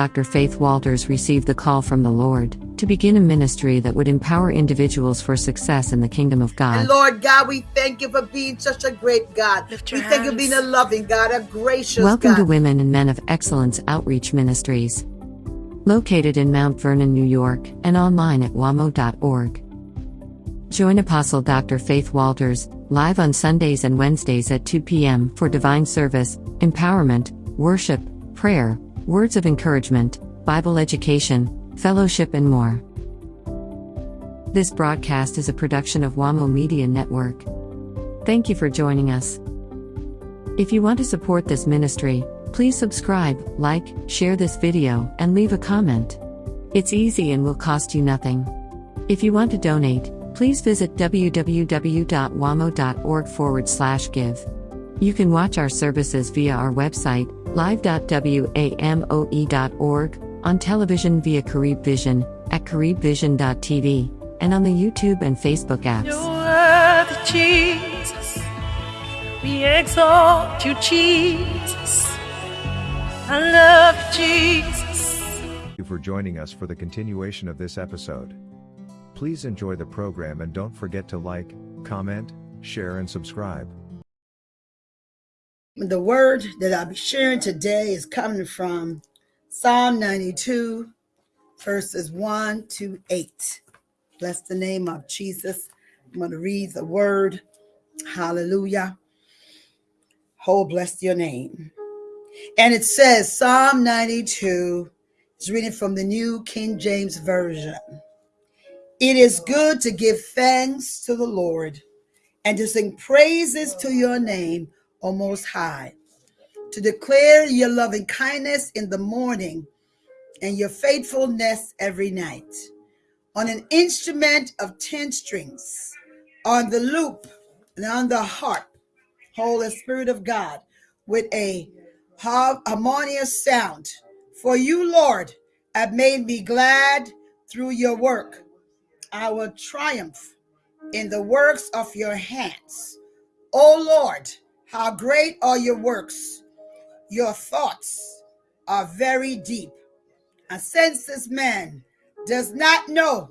Dr. Faith Walters received the call from the Lord to begin a ministry that would empower individuals for success in the kingdom of God. And Lord God, we thank you for being such a great God. We your thank you for being a loving God, a gracious Welcome God. to Women and Men of Excellence Outreach Ministries. Located in Mount Vernon, New York, and online at wamo.org. Join Apostle Dr. Faith Walters, live on Sundays and Wednesdays at 2 p.m. for divine service, empowerment, worship, prayer, words of encouragement, Bible education, fellowship, and more. This broadcast is a production of WAMO Media Network. Thank you for joining us. If you want to support this ministry, please subscribe, like, share this video, and leave a comment. It's easy and will cost you nothing. If you want to donate, please visit www.wamo.org forward slash give. You can watch our services via our website, live.wamo.org, on television via Carib Vision, at caribvision.tv, and on the YouTube and Facebook apps. You're Jesus. We exalt you, Jesus. I love you, Jesus. Thank you for joining us for the continuation of this episode. Please enjoy the program and don't forget to like, comment, share, and subscribe. The word that I'll be sharing today is coming from Psalm 92, verses 1 to 8. Bless the name of Jesus. I'm going to read the word. Hallelujah. Oh, bless your name. And it says, Psalm 92 is reading from the New King James Version. It is good to give thanks to the Lord and to sing praises to your name, O Most High, to declare your loving kindness in the morning and your faithfulness every night. On an instrument of 10 strings, on the lute and on the harp, Holy Spirit of God, with a harmonious sound. For you, Lord, have made me glad through your work. I will triumph in the works of your hands. O Lord, how great are your works! Your thoughts are very deep. A senseless man does not know,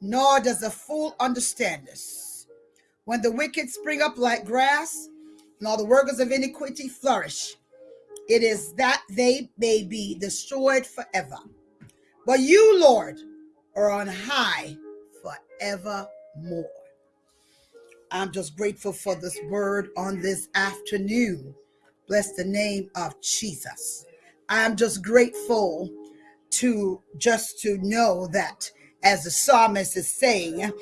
nor does a fool understand this. When the wicked spring up like grass, and all the workers of iniquity flourish, it is that they may be destroyed forever. But you, Lord, are on high forevermore. I'm just grateful for this word on this afternoon. Bless the name of Jesus. I'm just grateful to just to know that as the psalmist is saying,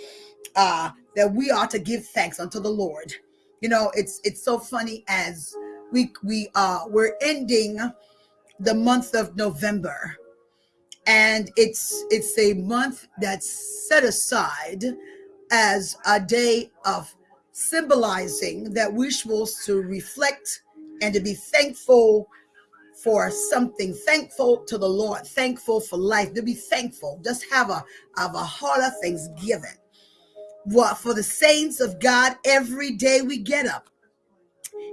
uh, that we ought to give thanks unto the Lord. You know, it's it's so funny as we we uh we're ending the month of November and it's it's a month that's set aside as a day of symbolizing that we're supposed to reflect and to be thankful for something thankful to the lord thankful for life to be thankful just have a have a heart of thanksgiving what for the saints of god every day we get up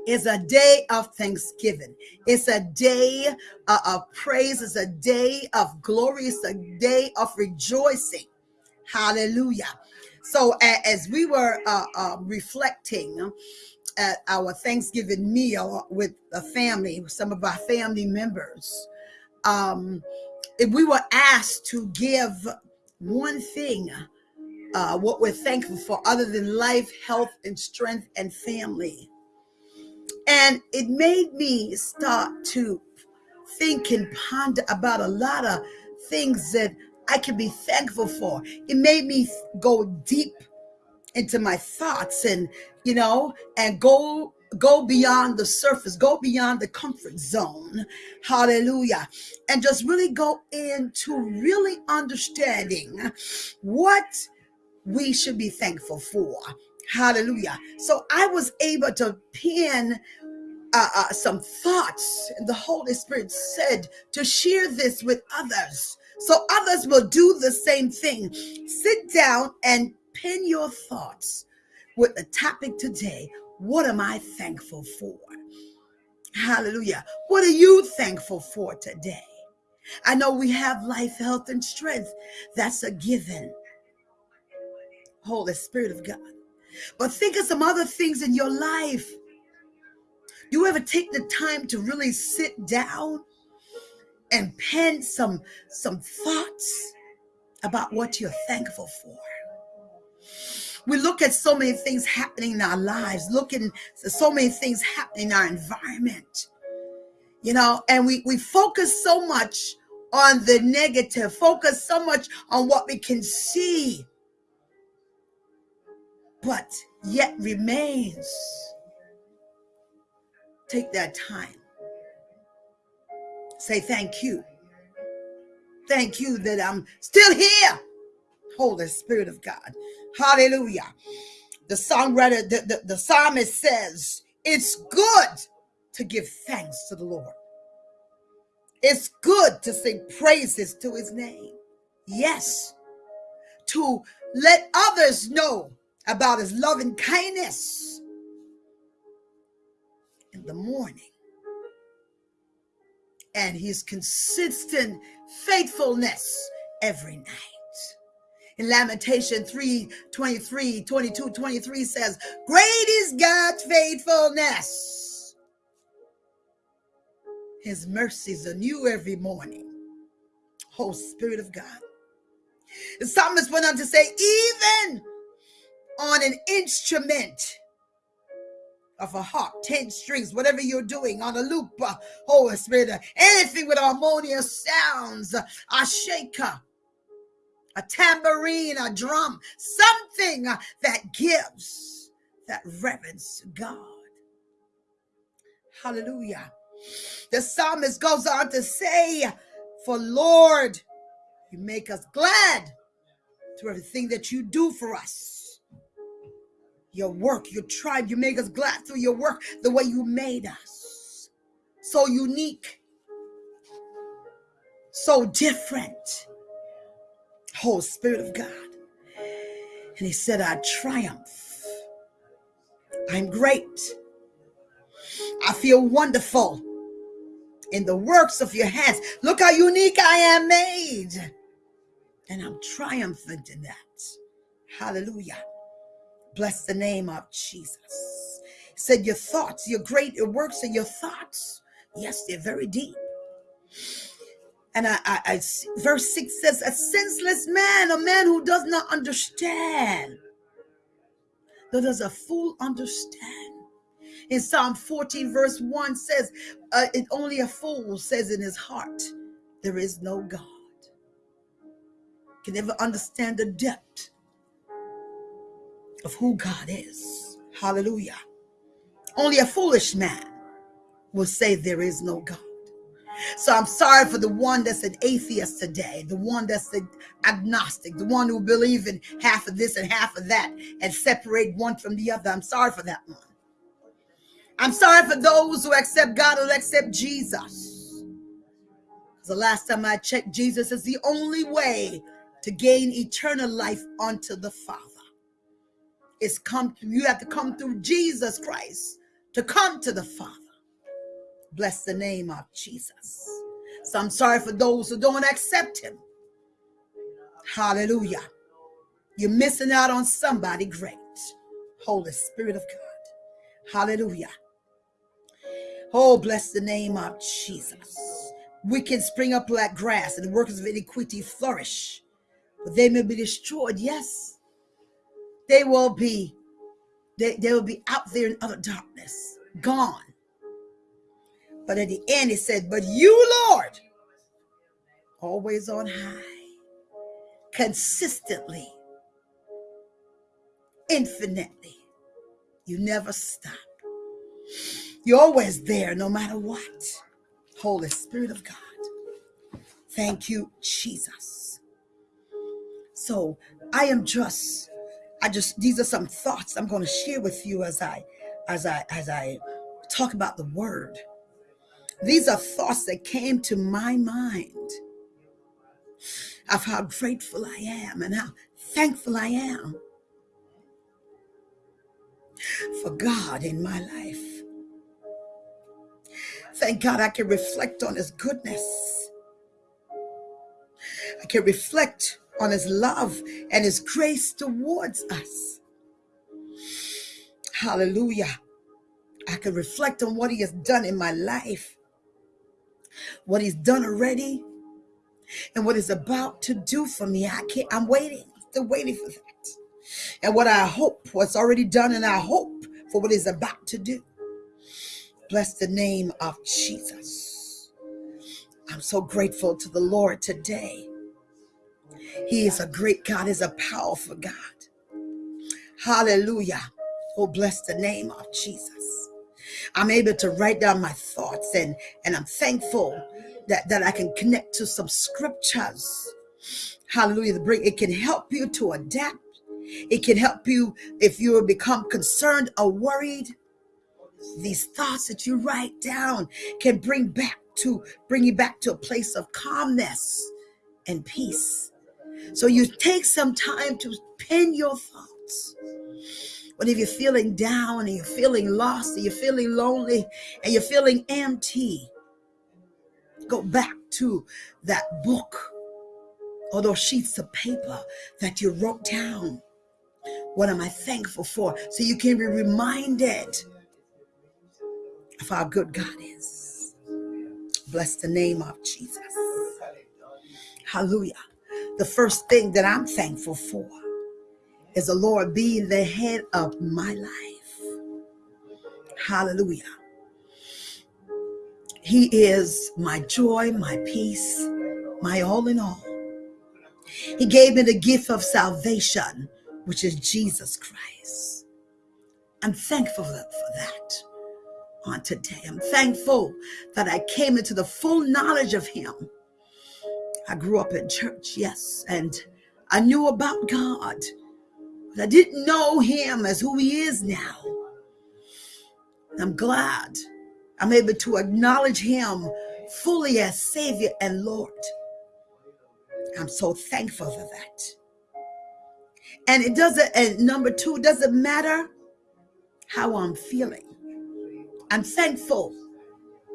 is a day of thanksgiving. It's a day uh, of praise. It's a day of glory. It's a day of rejoicing. Hallelujah. So as we were uh, uh, reflecting at our Thanksgiving meal with the family, some of our family members, um, we were asked to give one thing, uh, what we're thankful for, other than life, health, and strength, and family. And it made me start to think and ponder about a lot of things that I can be thankful for. It made me go deep into my thoughts and, you know, and go go beyond the surface, go beyond the comfort zone. Hallelujah. And just really go into really understanding what we should be thankful for. Hallelujah. So I was able to pin uh, uh, some thoughts, and the Holy Spirit said to share this with others so others will do the same thing. Sit down and pin your thoughts with the topic today. What am I thankful for? Hallelujah. What are you thankful for today? I know we have life, health, and strength. That's a given. Holy Spirit of God. But think of some other things in your life. Do you ever take the time to really sit down and pen some some thoughts about what you're thankful for? We look at so many things happening in our lives, looking at so many things happening in our environment, you know, and we, we focus so much on the negative, focus so much on what we can see, but yet remains. Take that time. Say thank you. Thank you that I'm still here. Holy Spirit of God. Hallelujah. The songwriter, the, the, the psalmist says, It's good to give thanks to the Lord. It's good to sing praises to his name. Yes, to let others know about his loving kindness in the morning and his consistent faithfulness every night. In Lamentation 3 23, 22, 23 says, Great is God's faithfulness. His mercies are new every morning. Oh, Spirit of God. The psalmist went on to say, even on an instrument of a harp, 10 strings, whatever you're doing on a lute, uh, Holy Spirit, uh, anything with harmonious sounds, uh, a shaker, a tambourine, a drum, something uh, that gives that reverence to God. Hallelujah. The psalmist goes on to say, For Lord, you make us glad through everything that you do for us. Your work, your tribe, you make us glad through your work, the way you made us. So unique, so different. Whole Spirit of God. And he said, I triumph. I'm great. I feel wonderful in the works of your hands. Look how unique I am made. And I'm triumphant in that. Hallelujah. Bless the name of Jesus. Said, Your thoughts, your great your works and your thoughts, yes, they're very deep. And I, I, I, verse 6 says, A senseless man, a man who does not understand. Though does a fool understand? In Psalm 14, verse 1 says, uh, it, Only a fool says in his heart, There is no God can never understand the depth of who God is. Hallelujah. Only a foolish man will say there is no God. So I'm sorry for the one that's an atheist today, the one that's an agnostic, the one who believe in half of this and half of that and separate one from the other. I'm sorry for that one. I'm sorry for those who accept God or accept Jesus. The last time I checked, Jesus is the only way to gain eternal life unto the Father. It's come you have to come through Jesus Christ to come to the Father. Bless the name of Jesus. So I'm sorry for those who don't accept him. Hallelujah. You're missing out on somebody great. Holy Spirit of God. Hallelujah. Oh, bless the name of Jesus. We can spring up like grass and the workers of iniquity flourish but they may be destroyed. Yes, they will be. They, they will be out there in other darkness, gone. But at the end, it said, But you, Lord, always on high, consistently, infinitely. You never stop. You're always there no matter what. Holy Spirit of God. Thank you, Jesus. So I am just, I just, these are some thoughts I'm going to share with you as I, as I, as I talk about the word. These are thoughts that came to my mind of how grateful I am and how thankful I am for God in my life. Thank God I can reflect on his goodness I can reflect on his love and his grace towards us. Hallelujah. I can reflect on what he has done in my life, what he's done already, and what he's about to do for me. I can't, I'm waiting, still waiting for that. And what I hope, what's already done, and I hope for what he's about to do. Bless the name of Jesus. I'm so grateful to the Lord today. He is a great God, is a powerful God. Hallelujah. Oh, bless the name of Jesus. I'm able to write down my thoughts and, and I'm thankful that, that I can connect to some scriptures. Hallelujah. Bring it can help you to adapt. It can help you if you become concerned or worried. These thoughts that you write down can bring back to bring you back to a place of calmness and peace. So you take some time to pen your thoughts. But if you're feeling down and you're feeling lost and you're feeling lonely and you're feeling empty, go back to that book or those sheets of paper that you wrote down. What am I thankful for? So you can be reminded of how good God is. Bless the name of Jesus. Hallelujah. The first thing that I'm thankful for is the Lord being the head of my life. Hallelujah. He is my joy, my peace, my all in all. He gave me the gift of salvation, which is Jesus Christ. I'm thankful for that on today. I'm thankful that I came into the full knowledge of him. I grew up in church, yes, and I knew about God, but I didn't know him as who he is now. I'm glad I'm able to acknowledge him fully as Savior and Lord. I'm so thankful for that. And it doesn't, and number two, doesn't matter how I'm feeling. I'm thankful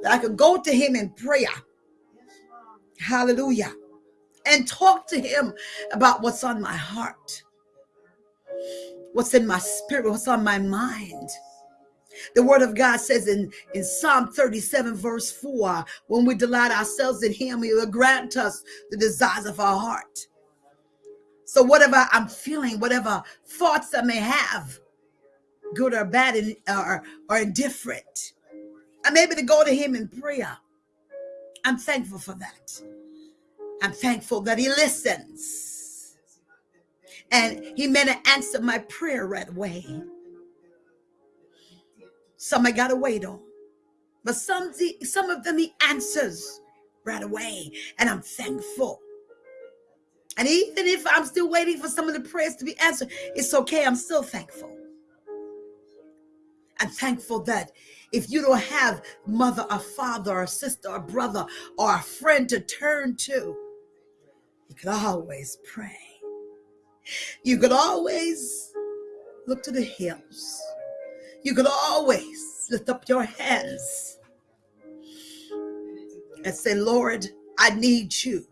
that I could go to him in prayer. Hallelujah. And talk to him about what's on my heart, what's in my spirit, what's on my mind. The word of God says in, in Psalm 37, verse 4, when we delight ourselves in him, he will grant us the desires of our heart. So whatever I'm feeling, whatever thoughts I may have, good or bad or, or indifferent. I'm able to go to him in prayer. I'm thankful for that. I'm thankful that he listens. And he may not answer my prayer right away. Some I gotta wait on. But some, some of them he answers right away. And I'm thankful. And even if I'm still waiting for some of the prayers to be answered, it's okay. I'm still thankful. I'm thankful that if you don't have mother or father or sister or brother or a friend to turn to, you could always pray. You could always look to the hills. You could always lift up your hands and say, Lord, I need you.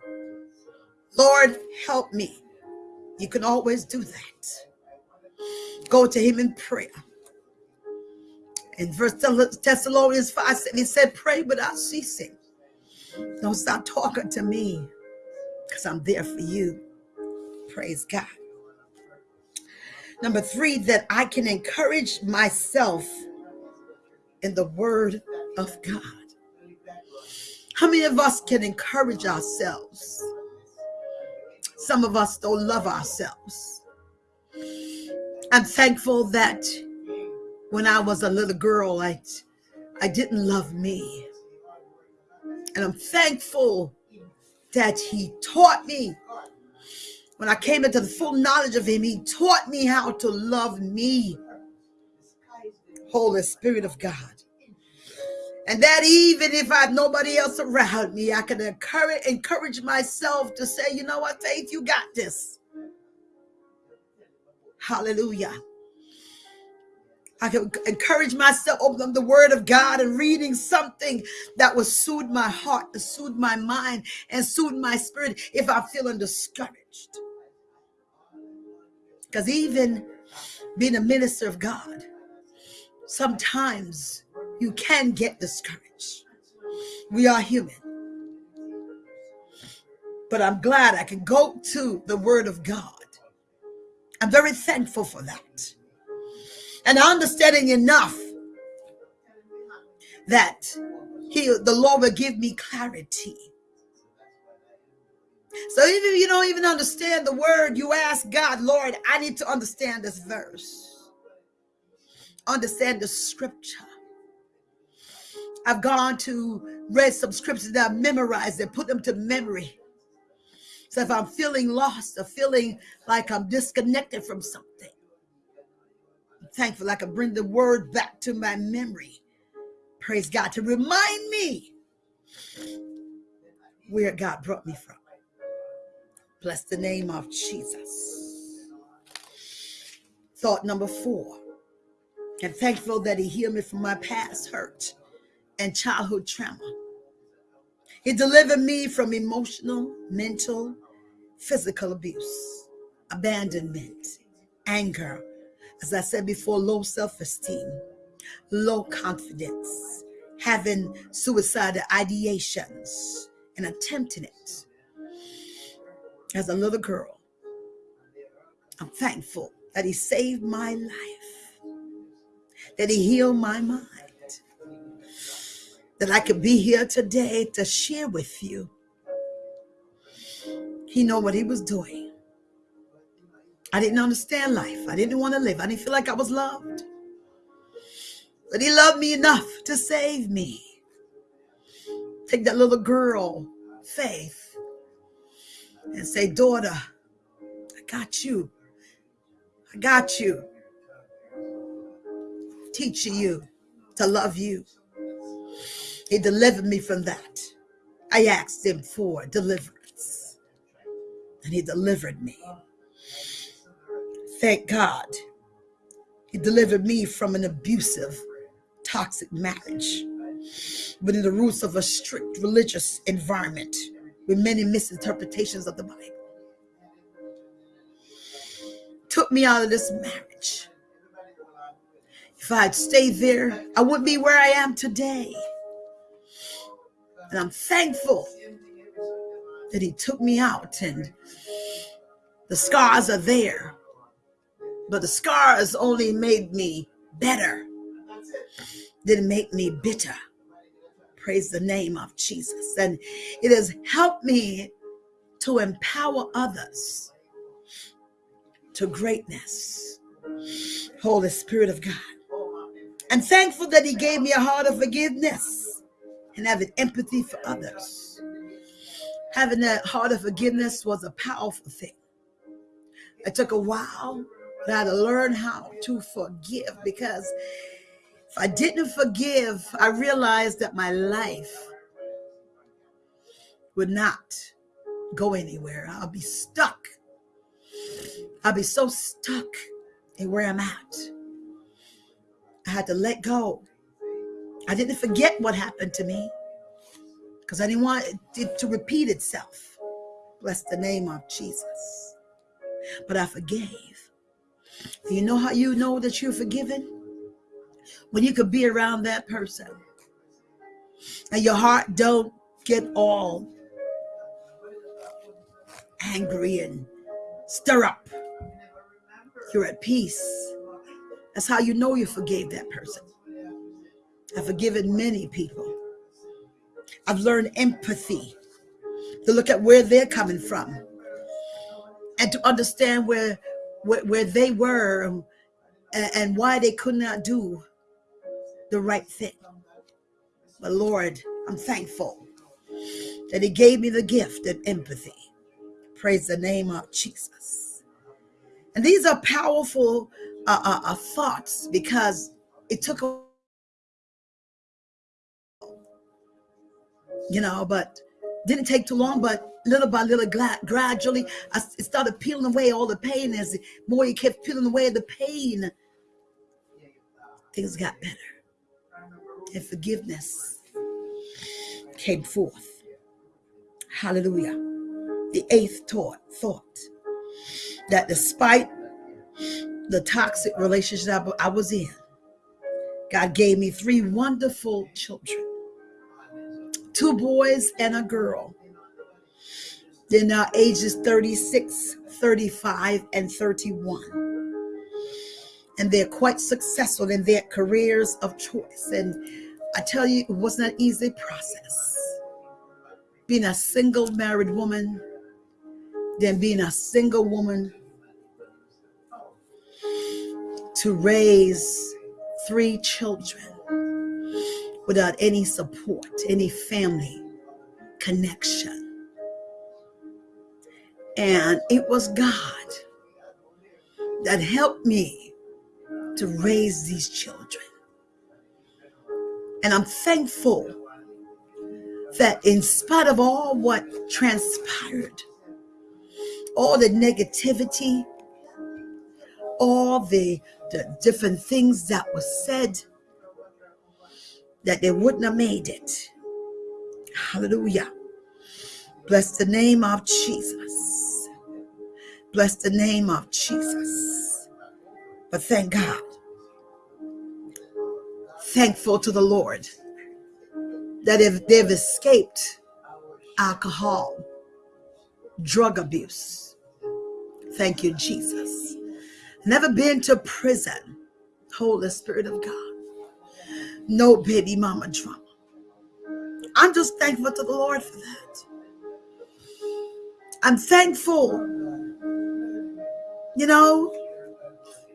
Lord, help me. You can always do that. Go to him in prayer. In First Thessalonians 5, he said, pray without ceasing. Don't stop talking to me because I'm there for you. Praise God. Number three, that I can encourage myself in the word of God. How many of us can encourage ourselves? Some of us don't love ourselves. I'm thankful that when I was a little girl, I, I didn't love me. And I'm thankful that he taught me. When I came into the full knowledge of him, he taught me how to love me. Holy Spirit of God. And that even if I have nobody else around me, I can encourage, encourage myself to say, you know what, Faith, you got this. Hallelujah. I could encourage myself, open up the word of God and reading something that will soothe my heart, to soothe my mind, and soothe my spirit if I'm feeling discouraged. Because even being a minister of God, sometimes you can get discouraged. We are human. But I'm glad I can go to the word of God. I'm very thankful for that and understanding enough that he the lord will give me clarity. So even if you don't even understand the word you ask god lord i need to understand this verse. Understand the scripture. I've gone to read some scriptures that i've memorized and put them to memory. So if i'm feeling lost or feeling like i'm disconnected from something thankful I can bring the word back to my memory. Praise God to remind me where God brought me from. Bless the name of Jesus. Thought number four. I'm thankful that He healed me from my past hurt and childhood trauma. He delivered me from emotional, mental, physical abuse, abandonment, anger, as I said before, low self esteem, low confidence, having suicidal ideations, and attempting it. As a little girl, I'm thankful that He saved my life, that He healed my mind, that I could be here today to share with you. He know what He was doing I didn't understand life. I didn't want to live. I didn't feel like I was loved. But he loved me enough to save me. Take that little girl, Faith, and say, Daughter, I got you. I got you. Teaching you to love you. He delivered me from that. I asked him for deliverance, and he delivered me. Thank God. He delivered me from an abusive, toxic marriage, but in the roots of a strict religious environment with many misinterpretations of the Bible. Took me out of this marriage. If I had stayed there, I wouldn't be where I am today. And I'm thankful that he took me out and the scars are there but the scars only made me better, didn't make me bitter. Praise the name of Jesus. And it has helped me to empower others to greatness. Holy Spirit of God. I'm thankful that He gave me a heart of forgiveness and having empathy for others. Having that heart of forgiveness was a powerful thing. It took a while but I had to learn how to forgive because if I didn't forgive, I realized that my life would not go anywhere. I'll be stuck. I'll be so stuck in where I'm at. I had to let go. I didn't forget what happened to me because I didn't want it to repeat itself. Bless the name of Jesus. But I forgave. You know how you know that you're forgiven? When you could be around that person and your heart don't get all angry and stir up. You're at peace. That's how you know you forgave that person. I've forgiven many people. I've learned empathy to look at where they're coming from and to understand where where, where they were and, and why they could not do the right thing. But Lord, I'm thankful that He gave me the gift of empathy. Praise the name of Jesus. And these are powerful uh, uh, uh, thoughts because it took a you know, but didn't take too long, but little by little, gradually, I started peeling away all the pain. As more you kept peeling away the pain, things got better. And forgiveness came forth. Hallelujah. The eighth thought, thought that despite the toxic relationship I was in, God gave me three wonderful children two boys and a girl. They're now uh, ages 36, 35, and 31. And they're quite successful in their careers of choice. And I tell you, it wasn't an easy process. Being a single married woman, then being a single woman to raise three children without any support, any family connection. And it was God that helped me to raise these children. And I'm thankful that in spite of all what transpired, all the negativity, all the, the different things that were said, that they wouldn't have made it. Hallelujah. Bless the name of Jesus. Bless the name of Jesus. But thank God. Thankful to the Lord that if they've escaped alcohol, drug abuse. Thank you, Jesus. Never been to prison. Holy Spirit of God no baby mama drama. I'm just thankful to the Lord for that. I'm thankful, you know,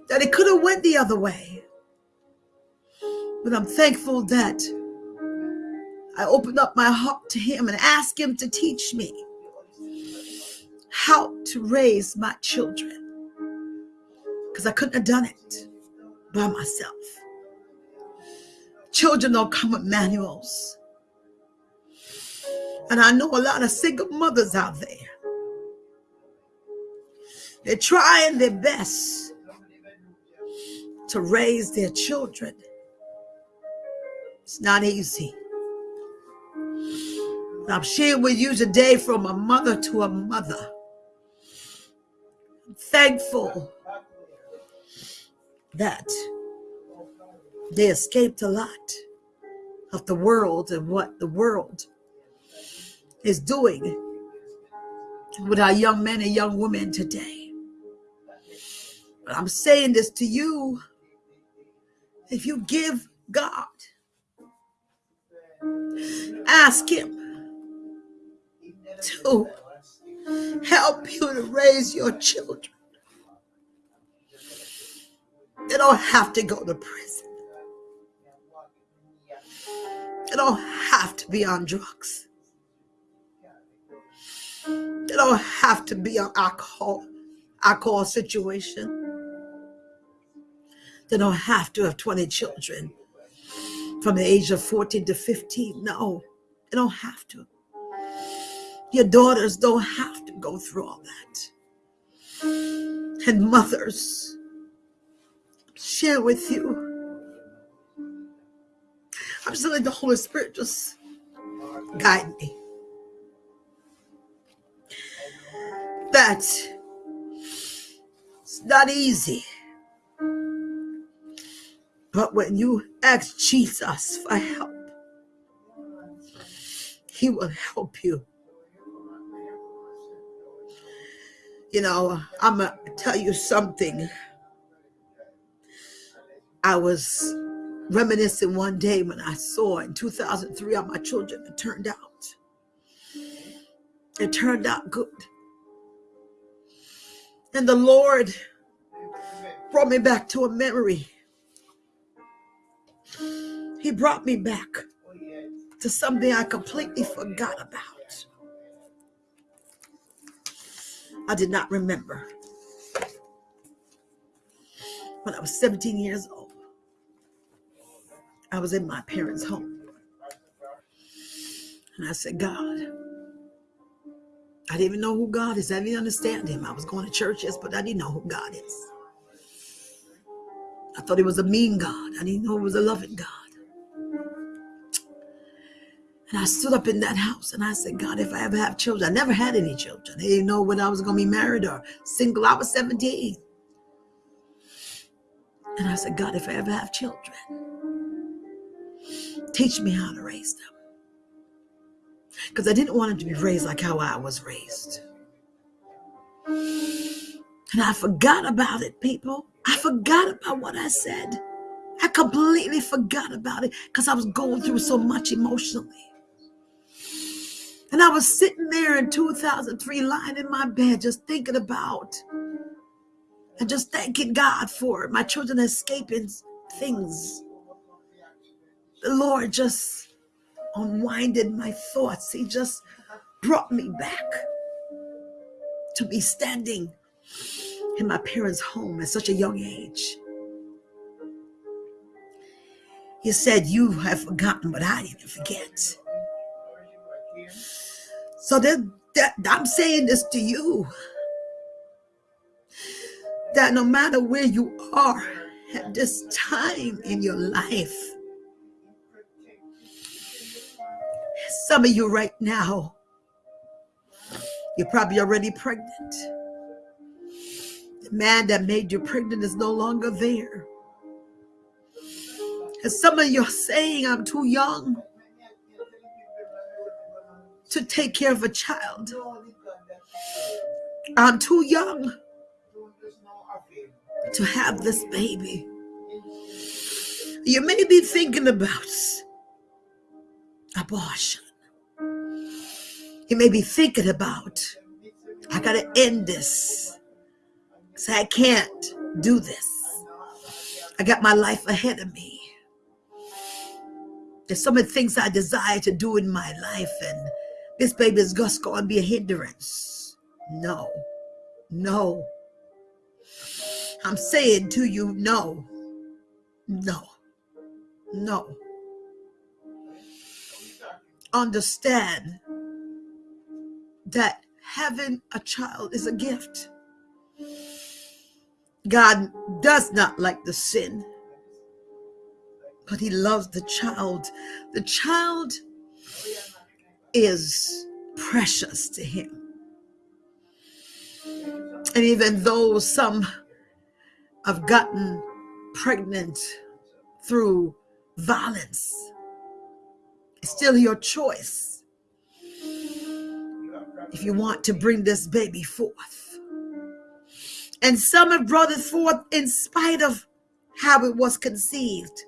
that it could have went the other way. But I'm thankful that I opened up my heart to him and asked him to teach me how to raise my children. Because I couldn't have done it by myself. Children don't come with manuals. And I know a lot of single mothers out there. They're trying their best to raise their children. It's not easy. I'm sharing with you today from a mother to a mother. I'm thankful that they escaped a lot of the world and what the world is doing with our young men and young women today. But I'm saying this to you. If you give God, ask Him to help you to raise your children. They don't have to go to prison. They don't have to be on drugs. They don't have to be on alcohol, alcohol situation. They don't have to have 20 children from the age of 14 to 15. No, they don't have to. Your daughters don't have to go through all that. And mothers, share with you I'm just letting the Holy Spirit just guide me. That it's not easy. But when you ask Jesus for help, he will help you. You know, I'm going to tell you something. I was reminiscing one day when I saw in 2003 how my children had turned out. It turned out good. And the Lord brought me back to a memory. He brought me back to something I completely forgot about. I did not remember. When I was 17 years old, I was in my parents' home. And I said, God, I didn't even know who God is. I didn't understand him. I was going to church, yes, but I didn't know who God is. I thought he was a mean God. I didn't know he was a loving God. And I stood up in that house and I said, God, if I ever have children, I never had any children. They didn't know when I was going to be married or single. I was 17. And I said, God, if I ever have children, teach me how to raise them. Because I didn't want them to be raised like how I was raised. And I forgot about it, people. I forgot about what I said. I completely forgot about it because I was going through so much emotionally. And I was sitting there in 2003, lying in my bed, just thinking about and just thanking God for my children escaping things. The Lord just unwinded my thoughts. He just brought me back to be standing in my parents' home at such a young age. He said, You have forgotten, but I didn't forget. So that, that I'm saying this to you that no matter where you are at this time in your life, some of you right now, you're probably already pregnant. The man that made you pregnant is no longer there. And some of you are saying, I'm too young to take care of a child. I'm too young to have this baby. You may be thinking about abortion. You may be thinking about, I got to end this. Because I can't do this. I got my life ahead of me. There's so many things I desire to do in my life, and this baby is just going to be a hindrance. No, no. I'm saying to you, no, no, no. Understand that having a child is a gift. God does not like the sin, but he loves the child. The child is precious to him. And even though some have gotten pregnant through violence, it's still your choice if you want to bring this baby forth. And some have brought it forth in spite of how it was conceived.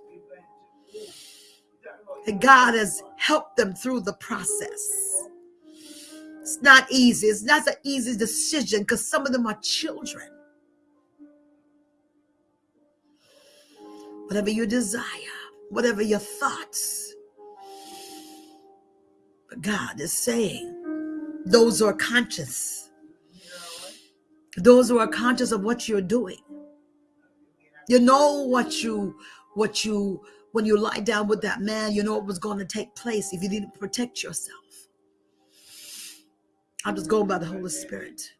And God has helped them through the process. It's not easy. It's not an easy decision because some of them are children. Whatever you desire, whatever your thoughts. But God is saying, those who are conscious, those who are conscious of what you're doing, you know what you, what you, when you lie down with that man, you know what was going to take place if you didn't protect yourself. I'm just going by the Holy Spirit.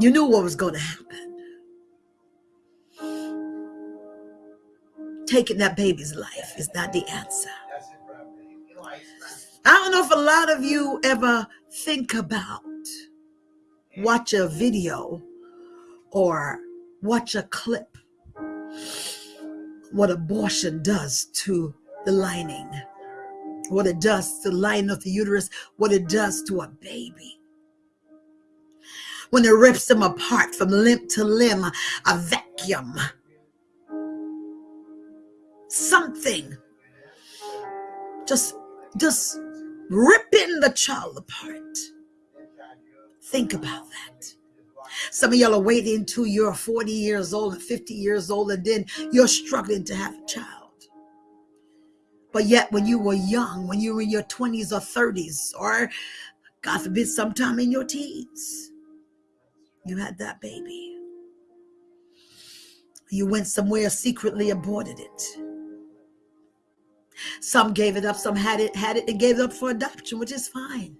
You knew what was going to happen. Taking that baby's life is not the answer. I don't know if a lot of you ever think about watch a video or watch a clip what abortion does to the lining, what it does to the lining of the uterus, what it does to a baby. When it rips them apart from limb to limb, a vacuum, something just, just ripping the child apart. Think about that. Some of y'all are waiting until you're 40 years old and 50 years old, and then you're struggling to have a child. But yet, when you were young, when you were in your 20s or 30s, or God forbid, sometime in your teens, you had that baby. You went somewhere secretly aborted it. Some gave it up, some had it, had it and gave it up for adoption, which is fine.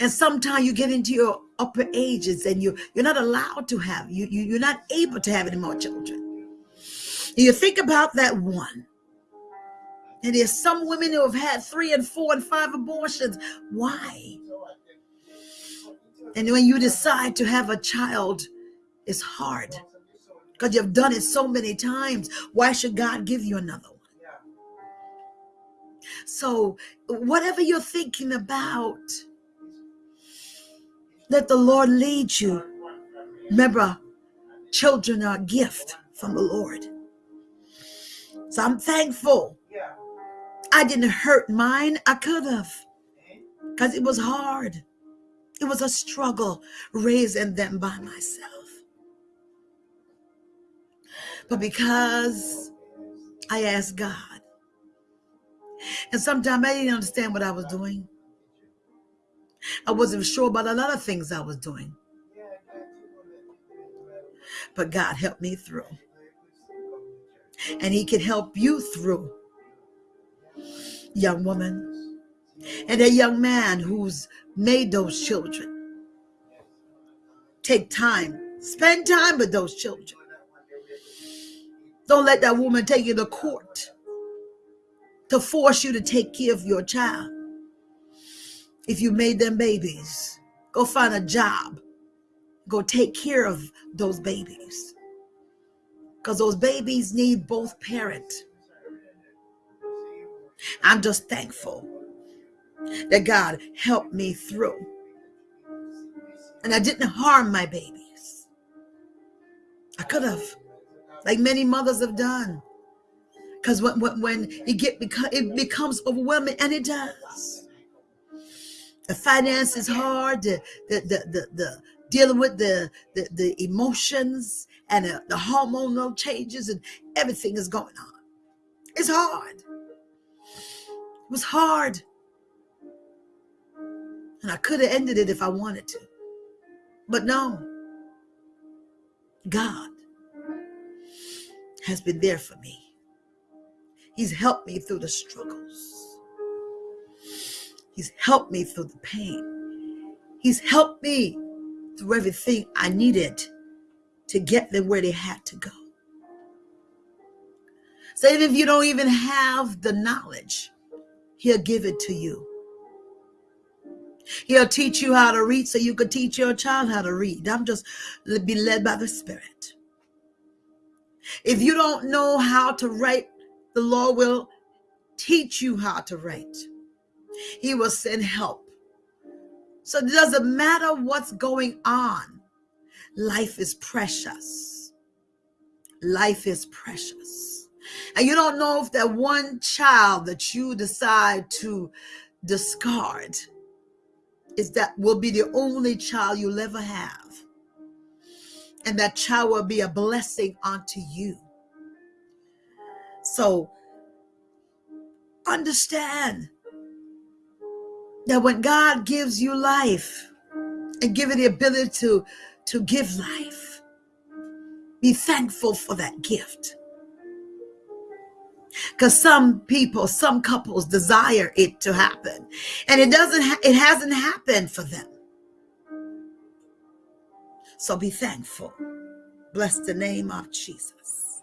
And sometimes you get into your upper ages and you, you're not allowed to have, you, you, you're not able to have any more children. You think about that one. And there's some women who have had three and four and five abortions. Why? And when you decide to have a child, it's hard because you've done it so many times. Why should God give you another one? So, whatever you're thinking about, let the Lord lead you. Remember, children are a gift from the Lord. So I'm thankful. I didn't hurt mine. I could have because it was hard. It was a struggle raising them by myself. But because I asked God, and sometimes I didn't understand what I was doing. I wasn't sure about a lot of things I was doing. But God helped me through. And He can help you through, young woman. And a young man who's made those children. Take time, spend time with those children. Don't let that woman take you to court to force you to take care of your child. If you made them babies, go find a job. Go take care of those babies. Because those babies need both parents. I'm just thankful that God helped me through. And I didn't harm my babies. I could have, like many mothers have done. Because when, when, when it get it becomes overwhelming, and it does. The finance is hard. The the the the, the dealing with the, the the emotions and the, the hormonal changes and everything is going on. It's hard. It was hard. And I could have ended it if I wanted to. But no. God has been there for me. He's helped me through the struggles. He's helped me through the pain. He's helped me through everything I needed to get them where they had to go. So even if you don't even have the knowledge, he'll give it to you. He'll teach you how to read so you can teach your child how to read. I'm just be led by the Spirit. If you don't know how to write the Lord will teach you how to write. He will send help. So it doesn't matter what's going on. Life is precious. Life is precious. And you don't know if that one child that you decide to discard is that will be the only child you'll ever have. And that child will be a blessing unto you. So understand that when God gives you life and give you the ability to, to give life, be thankful for that gift. Because some people, some couples desire it to happen and it doesn't, ha- it hasn't happened for them. So be thankful. Bless the name of Jesus.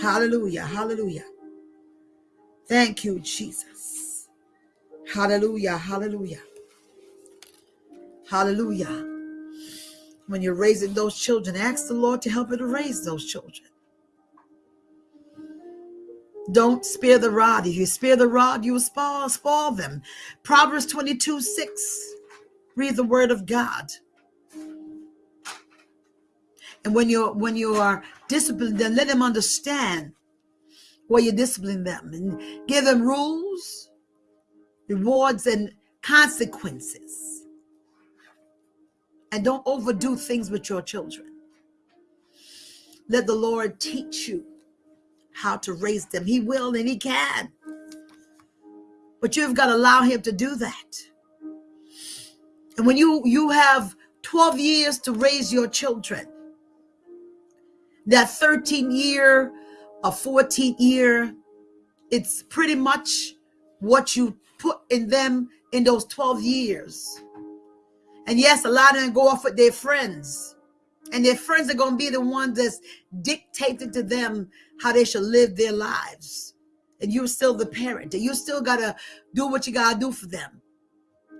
Hallelujah. Hallelujah. Thank you, Jesus. Hallelujah. Hallelujah. Hallelujah. When you're raising those children, ask the Lord to help you to raise those children. Don't spare the rod. If you spare the rod, you will spoil, spoil them. Proverbs 22 6. Read the word of God. And when you're when you are disciplined, then let them understand why you discipline them and give them rules, rewards, and consequences. And don't overdo things with your children. Let the Lord teach you how to raise them. He will and He can. But you've got to allow Him to do that. And when you you have 12 years to raise your children, that 13 year or 14 year, it's pretty much what you put in them in those 12 years And yes, a lot of them go off with their friends. And their friends are going to be the ones that's dictating to them how they should live their lives. And you're still the parent. And you still got to do what you got to do for them.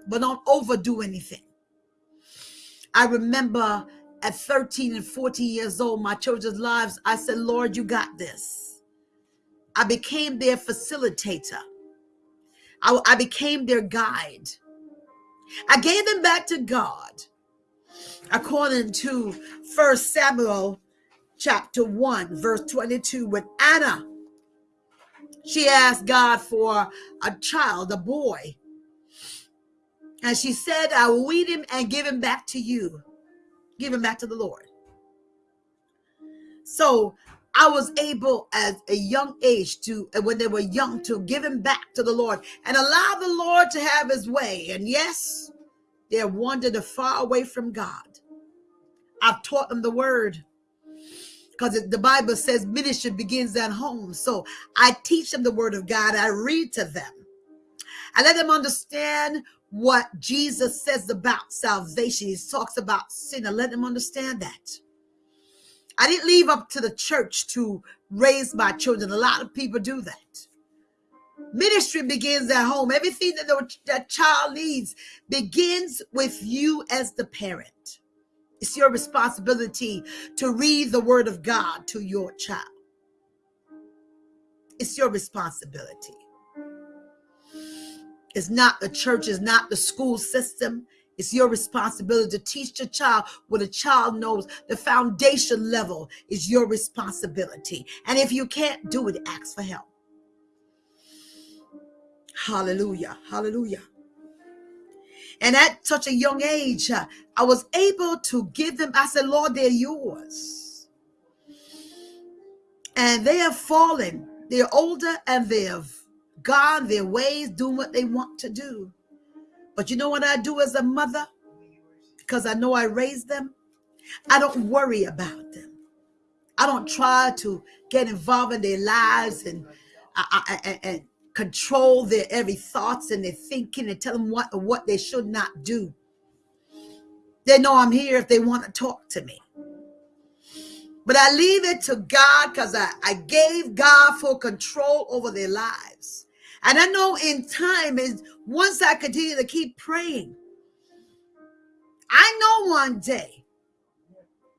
But don't overdo anything. I remember at 13 and 14 years old, my children's lives, I said, Lord, you got this. I became their facilitator. I, I became their guide. I gave them back to God according to First Samuel chapter 1, verse 22, with Anna. She asked God for a child, a boy. And she said, I will weed him and give him back to you. Give him back to the Lord. So I was able at a young age to, uh, when they were young, to give him back to the Lord and allow the Lord to have his way. And yes, they have wandered far away from God. I've taught them the word because the Bible says ministry begins at home. So I teach them the word of God. I read to them. I let them understand what Jesus says about salvation. He talks about sin. I let them understand that. I didn't leave up to the church to raise my children. A lot of people do that. Ministry begins at home. Everything that the that child needs begins with you as the parent. It's your responsibility to read the word of God to your child. It's your responsibility. It's not the church, it's not the school system. It's your responsibility to teach your child what a child knows. The foundation level is your responsibility. And if you can't do it, ask for help. Hallelujah. Hallelujah. And at such a young age, uh, I was able to give them, I said, Lord, they're yours. And they have fallen. They're older and they have gone their ways, doing what they want to do. But you know what I do as a mother? Because I know I raised them. I don't worry about them. I don't try to get involved in their lives and, and, control their every thoughts and their thinking and tell them what what they should not do. They know I'm here if they want to talk to me. But I leave it to God because I, I gave God full control over their lives. And I know in time is once I continue to keep praying, I know one day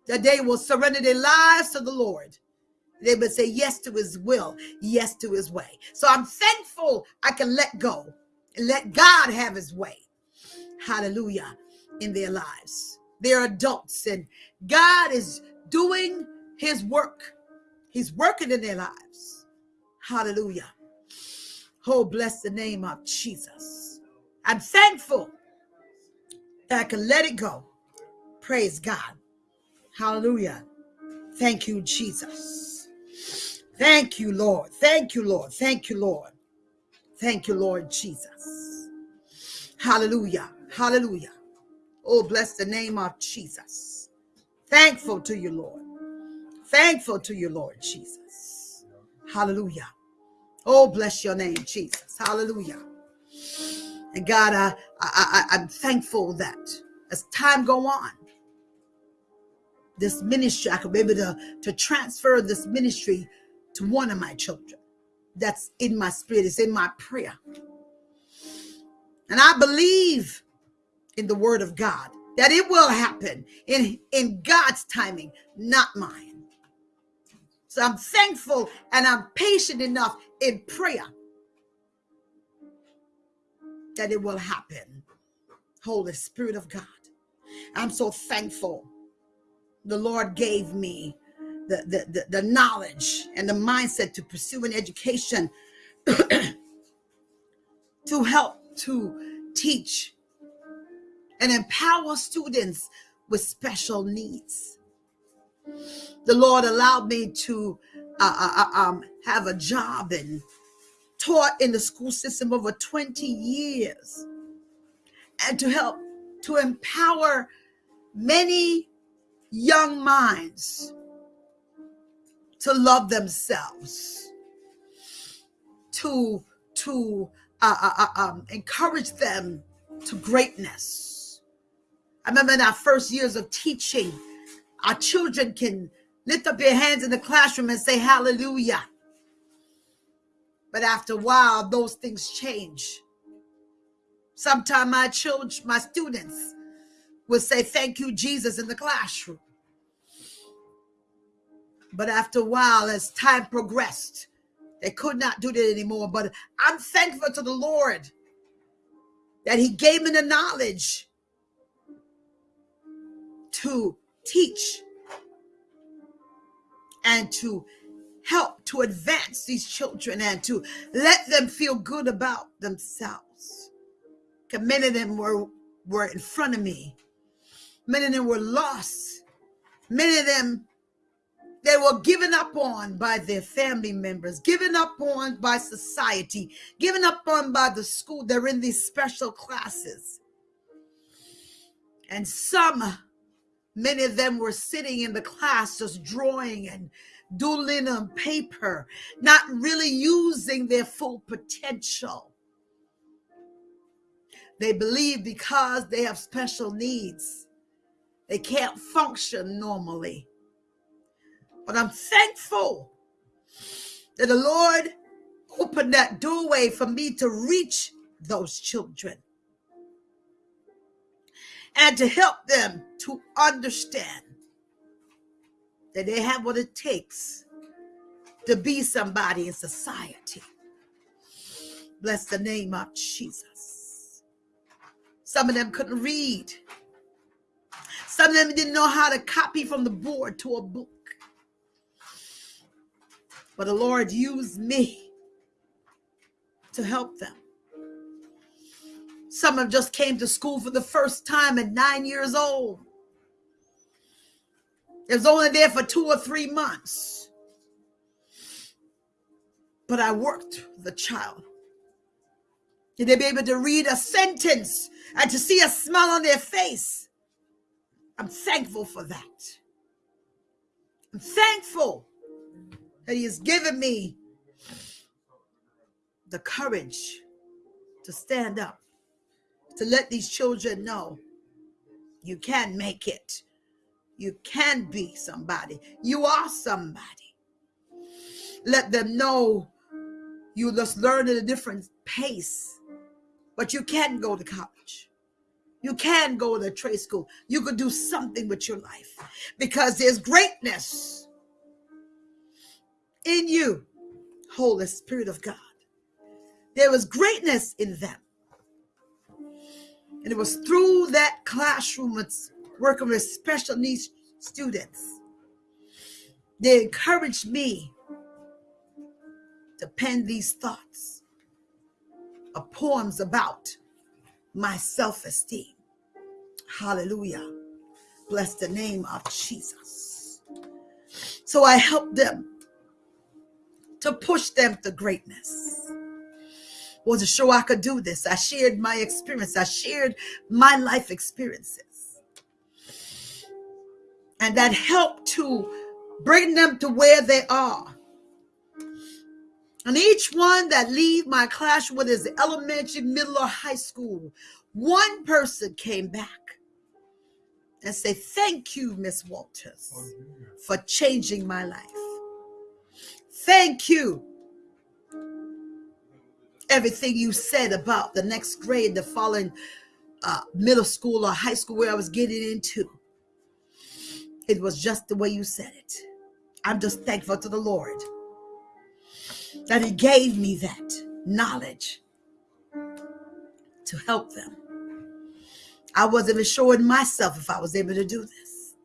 that they will surrender their lives to the Lord. They would say yes to his will, yes to his way. So I'm thankful I can let go and let God have his way. Hallelujah. In their lives. They're adults and God is doing his work. He's working in their lives. Hallelujah. Oh, bless the name of Jesus. I'm thankful that I can let it go. Praise God. Hallelujah. Thank you, Jesus. Thank you, Lord. Thank you, Lord. Thank you, Lord. Thank you, Lord Jesus. Hallelujah. Hallelujah. Oh, bless the name of Jesus. Thankful to you, Lord. Thankful to you, Lord Jesus. Hallelujah. Oh, bless your name, Jesus. Hallelujah. And God, I, I, I, I'm thankful that as time go on, this ministry, I could be able to, to transfer this ministry to one of my children. That's in my spirit. It's in my prayer. And I believe in the word of God that it will happen in, in God's timing, not mine. So I'm thankful and I'm patient enough in prayer that it will happen. Holy Spirit of God. I'm so thankful the Lord gave me the, the, the, the knowledge and the mindset to pursue an education to help to teach and empower students with special needs the Lord allowed me to uh, uh, uh, um, have a job and taught in the school system over 20 years and to help to empower many young minds to love themselves to to uh, uh, uh um, encourage them to greatness. I remember in our first years of teaching, our children can lift up their hands in the classroom and say hallelujah. But after a while, those things change. Sometimes my children, my students will say, Thank you, Jesus, in the classroom. But after a while, as time progressed, they could not do that anymore. But I'm thankful to the Lord that He gave me the knowledge to teach and to help to advance these children and to let them feel good about themselves. Many of them were, were in front of me. Many of them were lost. Many of them they were given up on by their family members, given up on by society, given up on by the school. They're in these special classes. And some, many of them were sitting in the class just drawing and doodling on paper, not really using their full potential. They believe because they have special needs, they can't function normally. But I'm thankful that the Lord opened that doorway for me to reach those children and to help them to understand that they have what it takes to be somebody in society. Bless the name of Jesus. Some of them couldn't read. Some of them didn't know how to copy from the board to a book. But the Lord used me to help them. Some of just came to school for the first time at nine years old. It was only there for two or three months. But I worked the child. Did they be able to read a sentence and to see a smile on their face? I'm thankful for that. I'm thankful that He has given me the courage to stand up, to let these children know you can make it. You can be somebody. You are somebody. Let them know you just learn at a different pace, but you can go to college. You can go to trade school. You could do something with your life because there's greatness in you, Holy Spirit of God. There was greatness in them. And it was through that classroom, working with special needs students. They encouraged me to pen these thoughts of poems about my self esteem. Hallelujah. Bless the name of Jesus. So I helped them to push them to greatness. Was to show I could do this. I shared my experience. I shared my life experiences and that helped to bring them to where they are. And each one that leave my classroom, whether it's elementary, middle, or high school, one person came back and say, thank you, Miss Walters, oh, for changing my life. Thank you. Everything you said about the next grade, the following uh, middle school or high school where I was getting into. It was just the way you said it. I'm just thankful to the Lord that He gave me that knowledge to help them. I wasn't in myself if I was able to do this,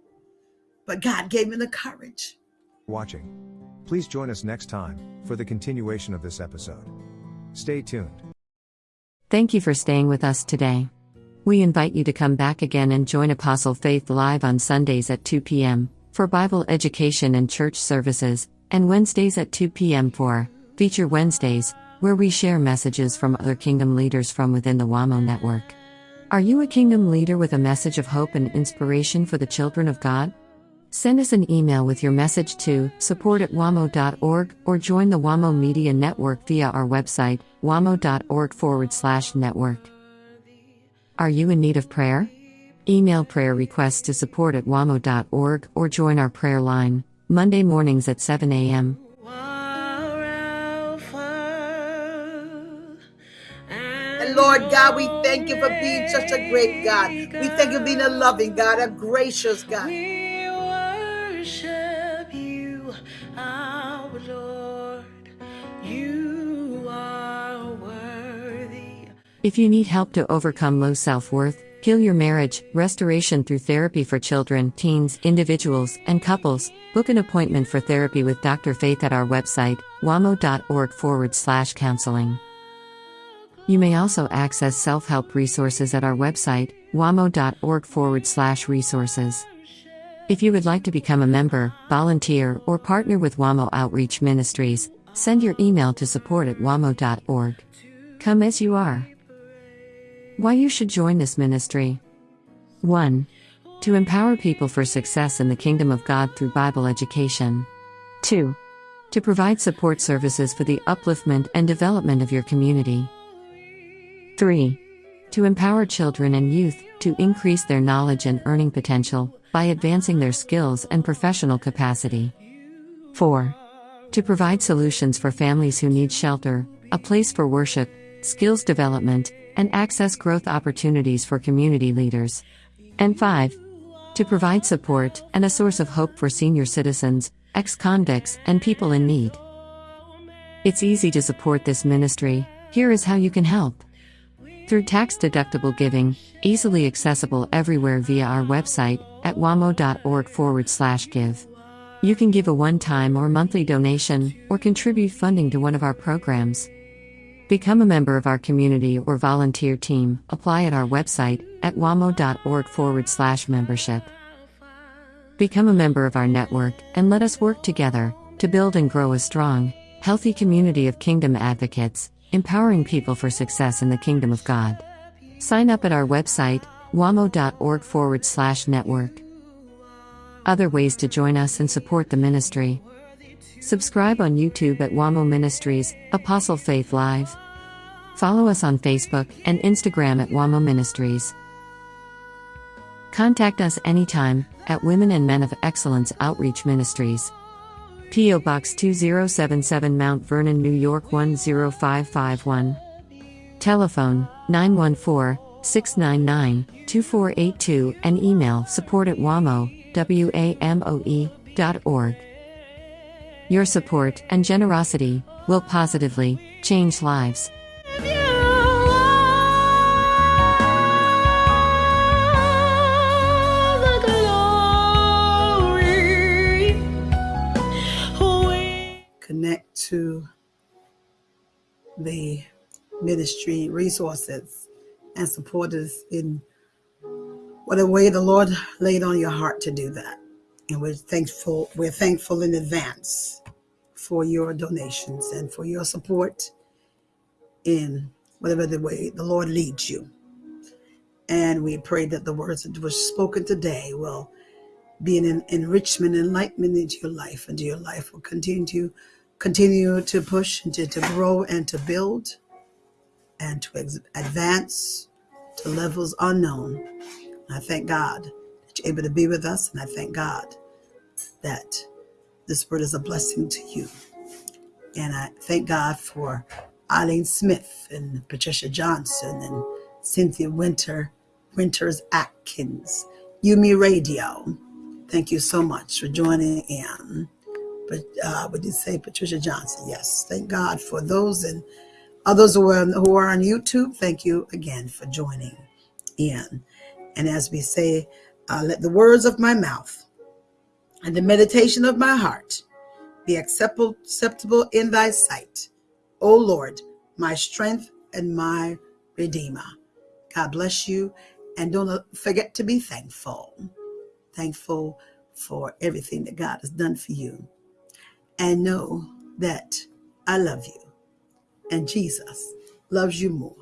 but God gave me the courage. Watching. Please join us next time for the continuation of this episode. Stay tuned. Thank you for staying with us today. We invite you to come back again and join Apostle Faith live on Sundays at 2 p.m. for Bible education and church services, and Wednesdays at 2 p.m. for Feature Wednesdays, where we share messages from other kingdom leaders from within the WAMO network. Are you a kingdom leader with a message of hope and inspiration for the children of God? Send us an email with your message to support at wamo.org or join the WAMO Media Network via our website, wamo.org forward slash network. Are you in need of prayer? Email prayer requests to support at wamo.org or join our prayer line, Monday mornings at 7 a.m. And Lord God, we thank you for being such a great God. We thank you for being a loving God, a gracious God. If you need help to overcome low self worth, heal your marriage, restoration through therapy for children, teens, individuals, and couples, book an appointment for therapy with Dr. Faith at our website, wamo.org forward slash counseling. You may also access self help resources at our website, wamo.org forward slash resources. If you would like to become a member, volunteer, or partner with WAMO Outreach Ministries, send your email to support at wamo.org. Come as you are. Why you should join this ministry. 1. To empower people for success in the kingdom of God through Bible education. 2. To provide support services for the upliftment and development of your community. 3. To empower children and youth to increase their knowledge and earning potential by advancing their skills and professional capacity. 4. To provide solutions for families who need shelter, a place for worship, skills development, and access growth opportunities for community leaders. And 5. To provide support and a source of hope for senior citizens, ex convicts, and people in need. It's easy to support this ministry. Here is how you can help. Through tax deductible giving, easily accessible everywhere via our website at wamo.org forward slash give. You can give a one time or monthly donation, or contribute funding to one of our programs. Become a member of our community or volunteer team. Apply at our website at wamo.org forward slash membership. Become a member of our network and let us work together to build and grow a strong, healthy community of kingdom advocates, empowering people for success in the kingdom of God. Sign up at our website, wamo.org forward slash network. Other ways to join us and support the ministry. Subscribe on YouTube at WAMO Ministries, Apostle Faith Live. Follow us on Facebook and Instagram at WAMO Ministries. Contact us anytime at Women and Men of Excellence Outreach Ministries. P.O. Box 2077 Mount Vernon, New York 10551. Telephone 914 699 2482 and email support at WAMO, W-A-M-O-E, dot org. Your support and generosity will positively change lives. Connect to the ministry resources and support us in whatever way the Lord laid on your heart to do that. And we're thankful, we're thankful in advance for your donations and for your support in whatever the way the Lord leads you. And we pray that the words that were spoken today will be an enrichment, enlightenment into your life, and your life will continue to continue to push and to, to grow and to build and to advance to levels unknown. And I thank God that you're able to be with us, and I thank God that this word is a blessing to you. And I thank God for Eileen Smith and Patricia Johnson and Cynthia Winter, Winters Atkins, Yumi Radio. Thank you so much for joining in. Uh, we did say Patricia Johnson. Yes, thank God for those and others who are, who are on YouTube. Thank you again for joining in. And as we say, uh, let the words of my mouth and the meditation of my heart be acceptable in thy sight. O Lord, my strength and my redeemer. God bless you. And don't forget to be thankful. Thankful for everything that God has done for you. And know that I love you. And Jesus loves you more.